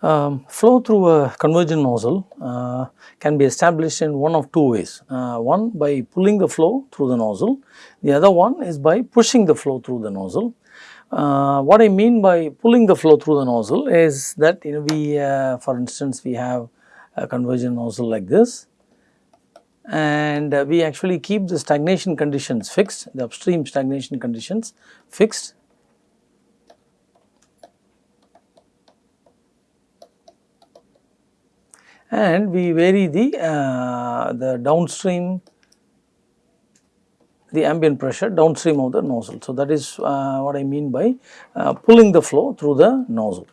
Um, flow through a convergent nozzle uh, can be established in one of two ways. Uh, one by pulling the flow through the nozzle, the other one is by pushing the flow through the nozzle. Uh, what I mean by pulling the flow through the nozzle is that you know we uh, for instance we have a convergent nozzle like this and uh, we actually keep the stagnation conditions fixed, the upstream stagnation conditions fixed and we vary the, uh, the downstream the ambient pressure downstream of the nozzle. So, that is uh, what I mean by uh, pulling the flow through the nozzle.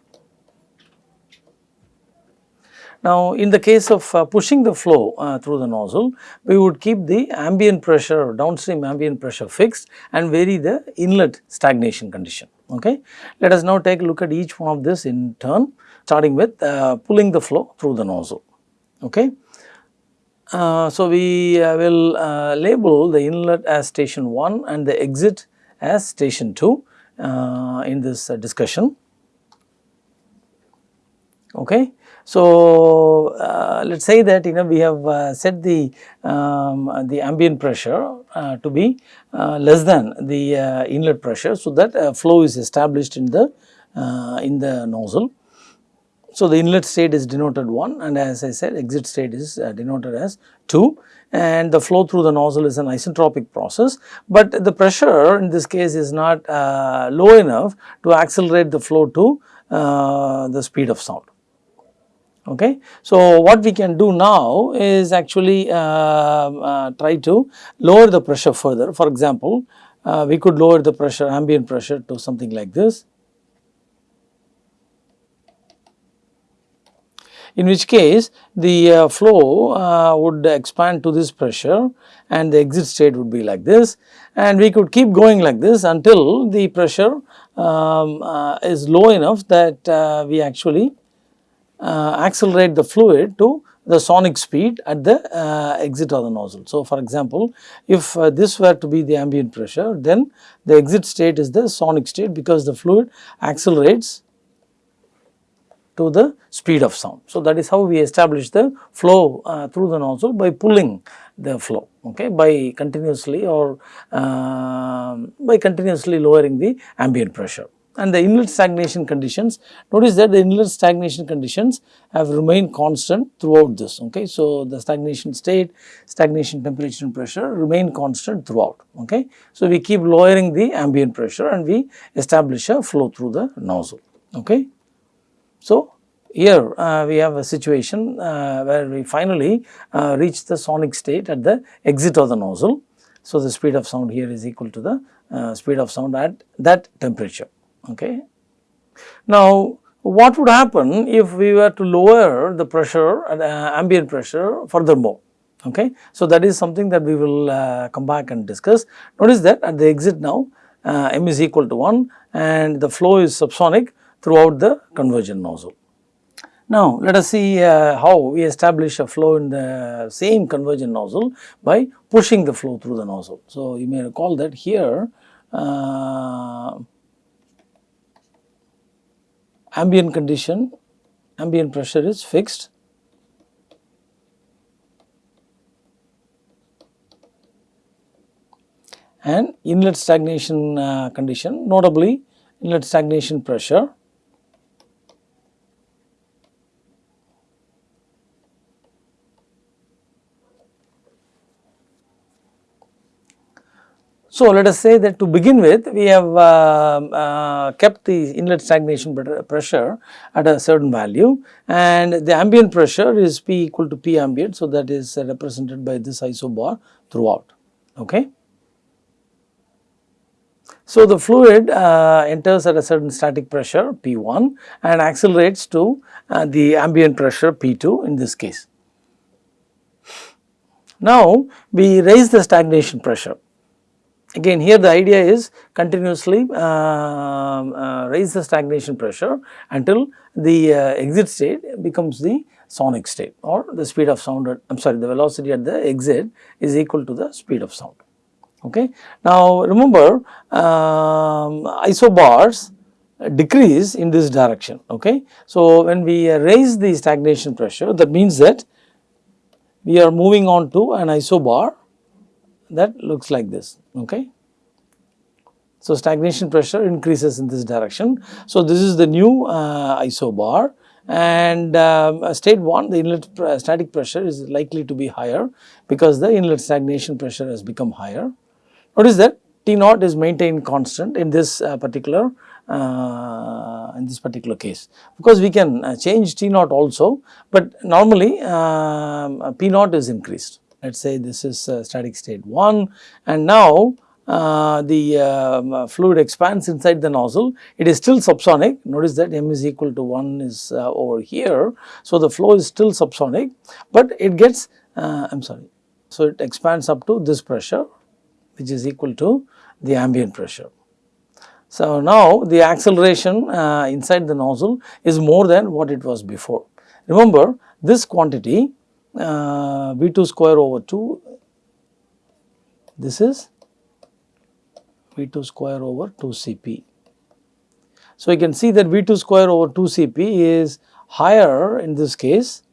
Now, in the case of uh, pushing the flow uh, through the nozzle, we would keep the ambient pressure downstream ambient pressure fixed and vary the inlet stagnation condition. Okay. Let us now take a look at each one of this in turn starting with uh, pulling the flow through the nozzle. Okay. Uh, so, we uh, will uh, label the inlet as station 1 and the exit as station 2 uh, in this uh, discussion. Okay. So, let us say that you know we have set the um, the ambient pressure to be less than the inlet pressure. So, that flow is established in the in the nozzle. So, the inlet state is denoted 1 and as I said exit state is uh, denoted as 2 and the flow through the nozzle is an isentropic process, but the pressure in this case is not uh, low enough to accelerate the flow to uh, the speed of sound. Okay. So, what we can do now is actually uh, uh, try to lower the pressure further. For example, uh, we could lower the pressure ambient pressure to something like this in which case the uh, flow uh, would expand to this pressure and the exit state would be like this and we could keep going like this until the pressure um, uh, is low enough that uh, we actually uh, accelerate the fluid to the sonic speed at the uh, exit of the nozzle. So, for example, if this were to be the ambient pressure then the exit state is the sonic state because the fluid accelerates to the speed of sound. So, that is how we establish the flow uh, through the nozzle by pulling the flow okay, by continuously or uh, by continuously lowering the ambient pressure. And the inlet stagnation conditions, notice that the inlet stagnation conditions have remained constant throughout this. Okay. So, the stagnation state, stagnation temperature and pressure remain constant throughout. Okay. So, we keep lowering the ambient pressure and we establish a flow through the nozzle. Okay. So, here uh, we have a situation uh, where we finally uh, reach the sonic state at the exit of the nozzle. So, the speed of sound here is equal to the uh, speed of sound at that temperature. Okay. Now, what would happen if we were to lower the pressure, uh, ambient pressure furthermore? Okay. So, that is something that we will uh, come back and discuss. Notice that at the exit now m is equal to 1 and the flow is subsonic throughout the convergent nozzle. Now, let us see uh, how we establish a flow in the same convergent nozzle by pushing the flow through the nozzle. So, you may recall that here uh, ambient condition, ambient pressure is fixed and inlet stagnation uh, condition notably inlet stagnation pressure So, let us say that to begin with we have uh, uh, kept the inlet stagnation pressure at a certain value and the ambient pressure is P equal to P ambient. So, that is represented by this isobar throughout. Okay. So, the fluid uh, enters at a certain static pressure P1 and accelerates to uh, the ambient pressure P2 in this case. Now, we raise the stagnation pressure Again here the idea is continuously uh, uh, raise the stagnation pressure until the uh, exit state becomes the sonic state or the speed of sound I am sorry the velocity at the exit is equal to the speed of sound. Okay. Now remember um, isobars decrease in this direction. Okay. So, when we raise the stagnation pressure that means that we are moving on to an isobar that looks like this. Okay. So, stagnation pressure increases in this direction. So, this is the new uh, isobar and um, state 1 the inlet pr static pressure is likely to be higher because the inlet stagnation pressure has become higher. Notice that T naught is maintained constant in this uh, particular uh, in this particular case because we can uh, change T naught also, but normally um, P naught is increased. Let us say this is uh, static state 1 and now uh, the uh, fluid expands inside the nozzle, it is still subsonic. Notice that m is equal to 1 is uh, over here. So, the flow is still subsonic, but it gets, I am sorry. So, it expands up to this pressure which is equal to the ambient pressure. So, now the acceleration uh, inside the nozzle is more than what it was before. Remember this quantity uh, V2 square over 2, this is V2 square over 2 Cp. So, you can see that V2 square over 2 Cp is higher in this case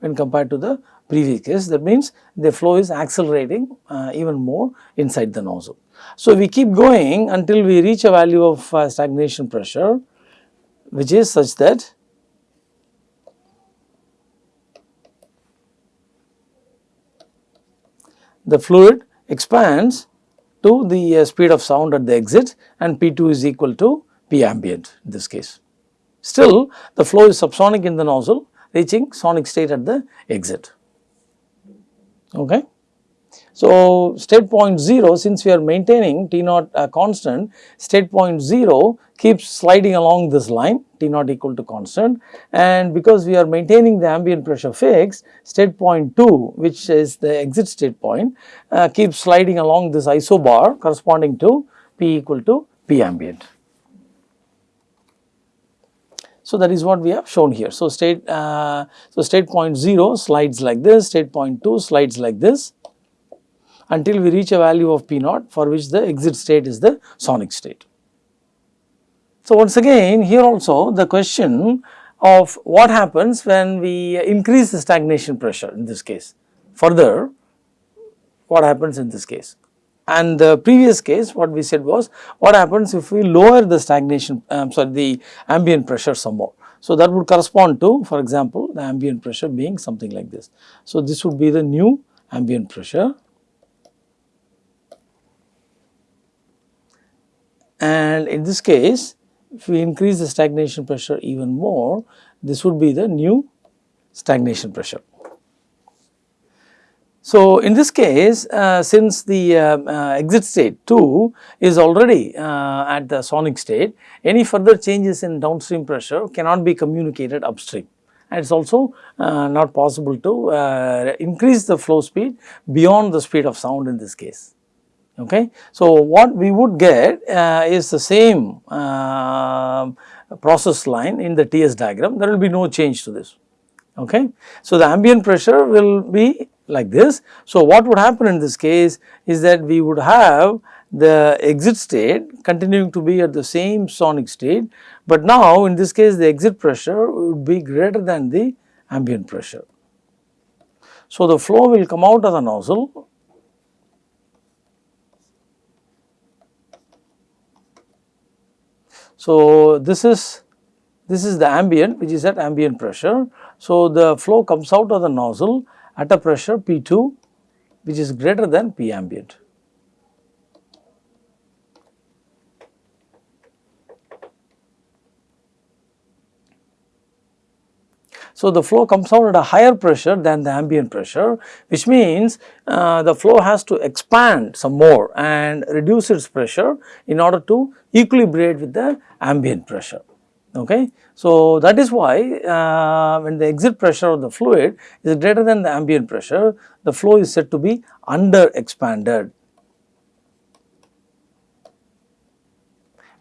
when compared to the previous case that means the flow is accelerating uh, even more inside the nozzle. So, we keep going until we reach a value of uh, stagnation pressure which is such that the fluid expands to the uh, speed of sound at the exit and P2 is equal to P ambient in this case. Still the flow is subsonic in the nozzle reaching sonic state at the exit. Okay. So, state point 0 since we are maintaining T naught uh, constant state point 0 keeps sliding along this line T naught equal to constant and because we are maintaining the ambient pressure fixed state point 2 which is the exit state point uh, keeps sliding along this isobar corresponding to P equal to P ambient. So, that is what we have shown here. So, state uh, so state point 0 slides like this, state point 2 slides like this until we reach a value of P naught for which the exit state is the sonic state. So, once again here also the question of what happens when we increase the stagnation pressure in this case further what happens in this case and the previous case what we said was what happens if we lower the stagnation um, sorry the ambient pressure some more. So, that would correspond to for example, the ambient pressure being something like this. So, this would be the new ambient pressure and in this case if we increase the stagnation pressure even more this would be the new stagnation pressure. So, in this case uh, since the uh, uh, exit state 2 is already uh, at the sonic state any further changes in downstream pressure cannot be communicated upstream and it is also uh, not possible to uh, increase the flow speed beyond the speed of sound in this case. Okay. So, what we would get uh, is the same uh, process line in the TS diagram there will be no change to this. Okay. So, the ambient pressure will be like this. So, what would happen in this case is that we would have the exit state continuing to be at the same sonic state, but now in this case the exit pressure would be greater than the ambient pressure. So, the flow will come out of the nozzle So, this is this is the ambient which is at ambient pressure. So, the flow comes out of the nozzle at a pressure P2 which is greater than P ambient. So, the flow comes out at a higher pressure than the ambient pressure which means uh, the flow has to expand some more and reduce its pressure in order to equilibrate with the ambient pressure. Okay. So, that is why uh, when the exit pressure of the fluid is greater than the ambient pressure, the flow is said to be under expanded.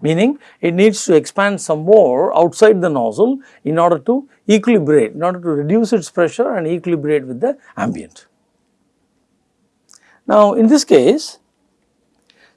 Meaning it needs to expand some more outside the nozzle in order to equilibrate, in order to reduce its pressure and equilibrate with the ambient. Now, in this case,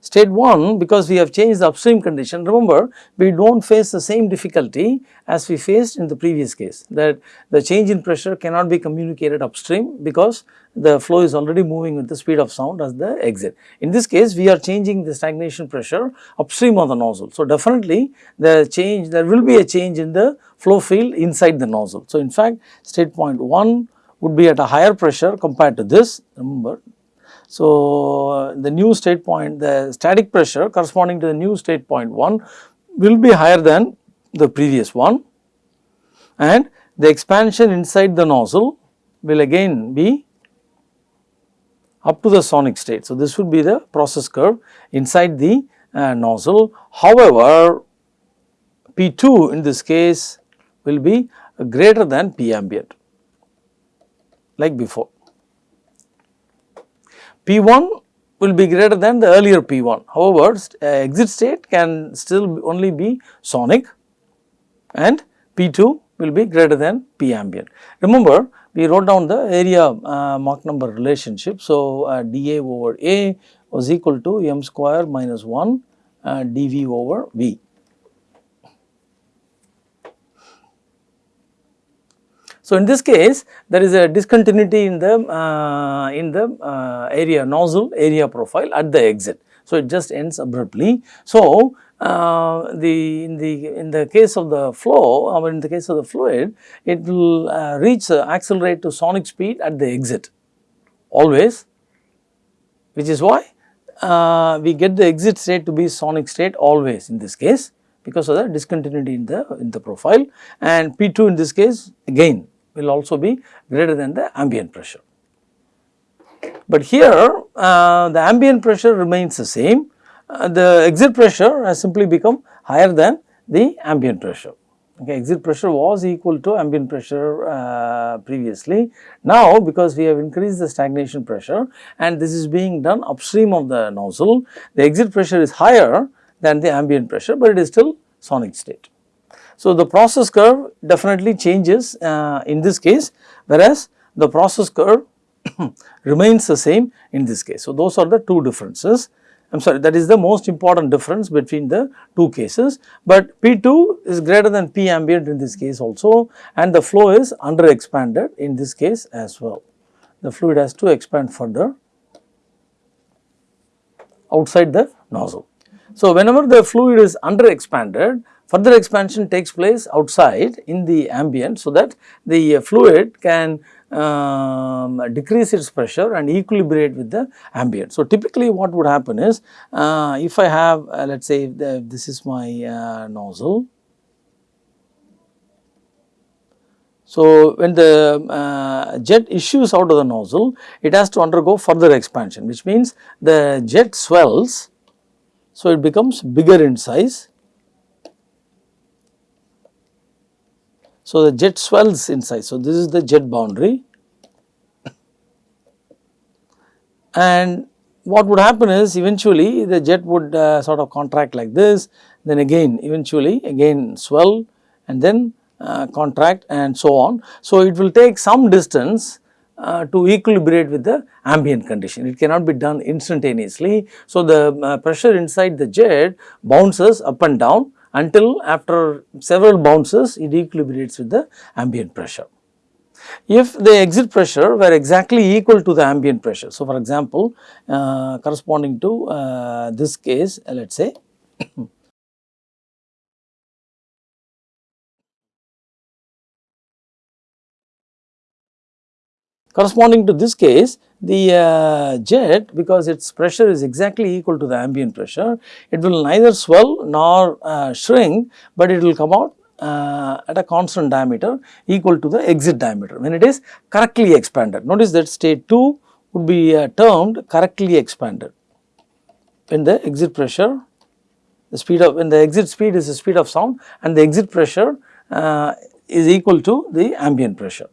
state 1 because we have changed the upstream condition remember we do not face the same difficulty as we faced in the previous case that the change in pressure cannot be communicated upstream because the flow is already moving with the speed of sound as the exit. In this case we are changing the stagnation pressure upstream of the nozzle. So, definitely the change there will be a change in the flow field inside the nozzle. So, in fact state point 1 would be at a higher pressure compared to this remember. So, the new state point the static pressure corresponding to the new state point 1 will be higher than the previous one and the expansion inside the nozzle will again be up to the sonic state. So, this would be the process curve inside the uh, nozzle. However, P2 in this case will be greater than P ambient like before. P1 will be greater than the earlier P1. However, uh, exit state can still only be sonic and P2 will be greater than P ambient. Remember we wrote down the area uh, Mach number relationship. So, uh, dA over A was equal to m square minus 1 uh, dV over V. So, in this case there is a discontinuity in the uh, in the uh, area nozzle area profile at the exit. So, it just ends abruptly. So, uh, the in the in the case of the flow or in the case of the fluid it will uh, reach uh, accelerate to sonic speed at the exit always which is why uh, we get the exit state to be sonic state always in this case because of the discontinuity in the in the profile and P2 in this case again will also be greater than the ambient pressure. But here uh, the ambient pressure remains the same uh, the exit pressure has simply become higher than the ambient pressure. Okay, exit pressure was equal to ambient pressure uh, previously. Now, because we have increased the stagnation pressure and this is being done upstream of the nozzle, the exit pressure is higher than the ambient pressure, but it is still sonic state. So, the process curve definitely changes uh, in this case, whereas the process curve remains the same in this case. So, those are the two differences. I am sorry that is the most important difference between the two cases, but P2 is greater than P ambient in this case also and the flow is under expanded in this case as well. The fluid has to expand further outside the nozzle. So, whenever the fluid is under expanded further expansion takes place outside in the ambient so that the fluid can um, decrease its pressure and equilibrate with the ambient. So, typically what would happen is uh, if I have uh, let us say the, this is my uh, nozzle. So, when the uh, jet issues out of the nozzle it has to undergo further expansion which means the jet swells. So, it becomes bigger in size So, the jet swells in size. So, this is the jet boundary and what would happen is eventually the jet would uh, sort of contract like this then again eventually again swell and then uh, contract and so on. So, it will take some distance uh, to equilibrate with the ambient condition. It cannot be done instantaneously. So, the uh, pressure inside the jet bounces up and down until after several bounces it equilibrates with the ambient pressure. If the exit pressure were exactly equal to the ambient pressure, so for example, uh, corresponding to uh, this case let us say Corresponding to this case, the uh, jet because its pressure is exactly equal to the ambient pressure, it will neither swell nor uh, shrink, but it will come out uh, at a constant diameter equal to the exit diameter when it is correctly expanded. Notice that state 2 would be uh, termed correctly expanded when the exit pressure the speed of when the exit speed is the speed of sound and the exit pressure uh, is equal to the ambient pressure.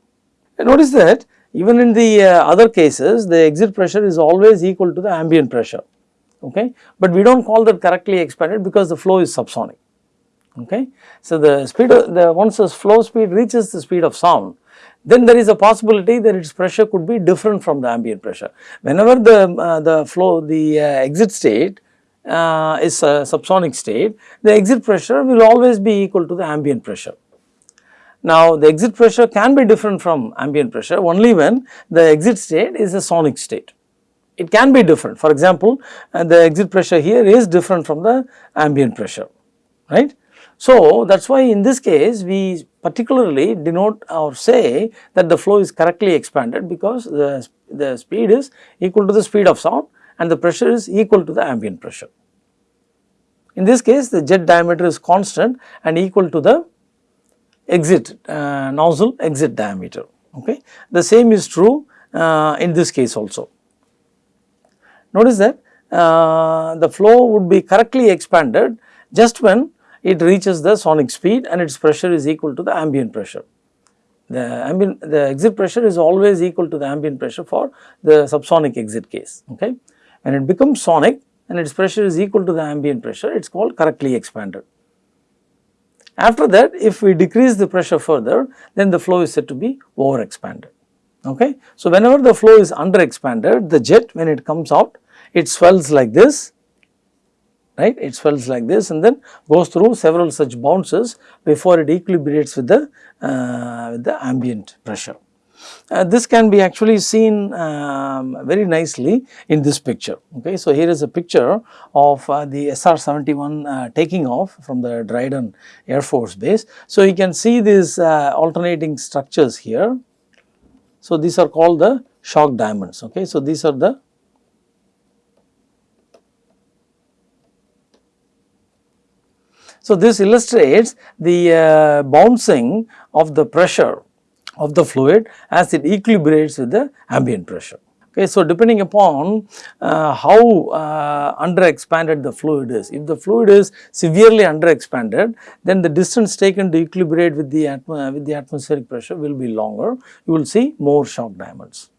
And notice that even in the uh, other cases the exit pressure is always equal to the ambient pressure okay, but we do not call that correctly expanded because the flow is subsonic okay. So, the speed of the once the flow speed reaches the speed of sound then there is a possibility that its pressure could be different from the ambient pressure. Whenever the, uh, the flow the uh, exit state uh, is a subsonic state, the exit pressure will always be equal to the ambient pressure. Now, the exit pressure can be different from ambient pressure only when the exit state is a sonic state. It can be different. For example, uh, the exit pressure here is different from the ambient pressure, right. So, that is why in this case we particularly denote or say that the flow is correctly expanded because the, the speed is equal to the speed of sound and the pressure is equal to the ambient pressure. In this case the jet diameter is constant and equal to the exit uh, nozzle exit diameter okay. The same is true uh, in this case also. Notice that uh, the flow would be correctly expanded just when it reaches the sonic speed and its pressure is equal to the ambient pressure. The ambient the exit pressure is always equal to the ambient pressure for the subsonic exit case okay. When it becomes sonic and its pressure is equal to the ambient pressure it is called correctly expanded. After that if we decrease the pressure further then the flow is said to be over expanded okay. So, whenever the flow is under expanded the jet when it comes out it swells like this right it swells like this and then goes through several such bounces before it equilibrates with the uh, with the ambient pressure. Uh, this can be actually seen um, very nicely in this picture. Okay. So, here is a picture of uh, the SR-71 uh, taking off from the Dryden Air Force Base. So, you can see these uh, alternating structures here. So, these are called the shock diamonds. Okay. So, these are the So, this illustrates the uh, bouncing of the pressure of the fluid as it equilibrates with the ambient pressure. Okay, so, depending upon uh, how uh, under expanded the fluid is, if the fluid is severely under expanded, then the distance taken to equilibrate with the, with the atmospheric pressure will be longer, you will see more shock diamonds.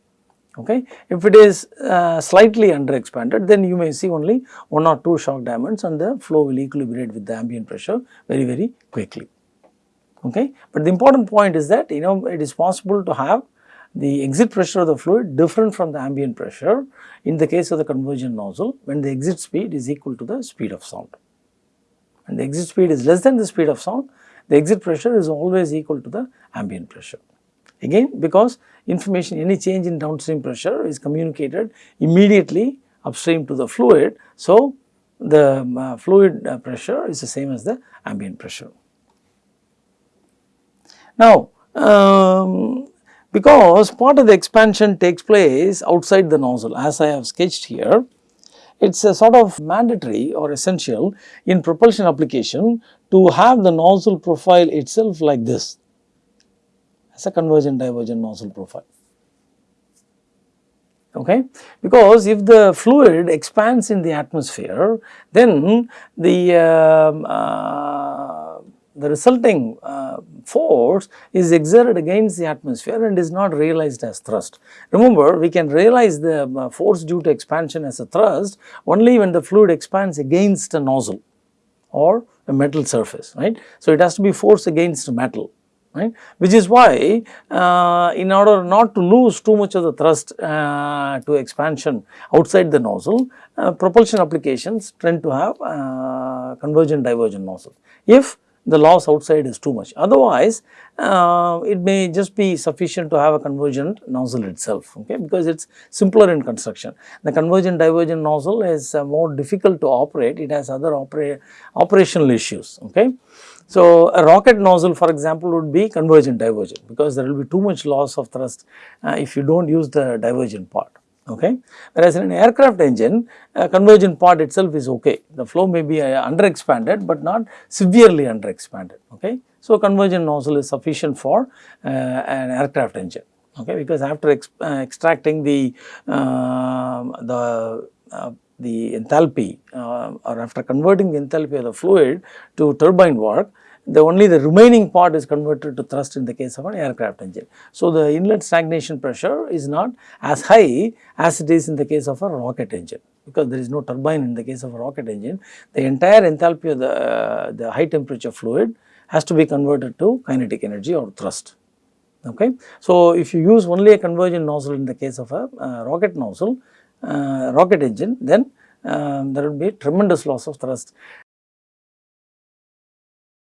Okay. If it is uh, slightly under expanded, then you may see only one or two shock diamonds and the flow will equilibrate with the ambient pressure very, very quickly okay. But the important point is that you know it is possible to have the exit pressure of the fluid different from the ambient pressure in the case of the convergent nozzle when the exit speed is equal to the speed of sound. And the exit speed is less than the speed of sound, the exit pressure is always equal to the ambient pressure. Again because information any change in downstream pressure is communicated immediately upstream to the fluid. So, the uh, fluid uh, pressure is the same as the ambient pressure. Now, um, because part of the expansion takes place outside the nozzle as I have sketched here, it is a sort of mandatory or essential in propulsion application to have the nozzle profile itself like this as a convergent divergent nozzle profile. Okay? Because if the fluid expands in the atmosphere, then the uh, uh, the resulting uh, force is exerted against the atmosphere and is not realized as thrust. Remember we can realize the uh, force due to expansion as a thrust only when the fluid expands against a nozzle or a metal surface right. So, it has to be force against metal right which is why uh, in order not to lose too much of the thrust uh, to expansion outside the nozzle uh, propulsion applications tend to have uh, convergent divergent nozzle. If the loss outside is too much. Otherwise, uh, it may just be sufficient to have a convergent nozzle itself, okay, because it is simpler in construction. The convergent divergent nozzle is uh, more difficult to operate, it has other opera operational issues, okay. So, a rocket nozzle for example would be convergent divergent because there will be too much loss of thrust uh, if you do not use the divergent part okay. Whereas in an aircraft engine, a convergent part itself is okay. The flow may be uh, under expanded, but not severely under expanded, okay. So, convergent nozzle is sufficient for uh, an aircraft engine, okay, because after ex uh, extracting the, um, the uh, the enthalpy uh, or after converting the enthalpy of the fluid to turbine work, the only the remaining part is converted to thrust in the case of an aircraft engine. So, the inlet stagnation pressure is not as high as it is in the case of a rocket engine because there is no turbine in the case of a rocket engine. The entire enthalpy of the, uh, the high temperature fluid has to be converted to kinetic energy or thrust. Okay. So, if you use only a convergent nozzle in the case of a uh, rocket nozzle, uh, rocket engine, then um, there would be tremendous loss of thrust.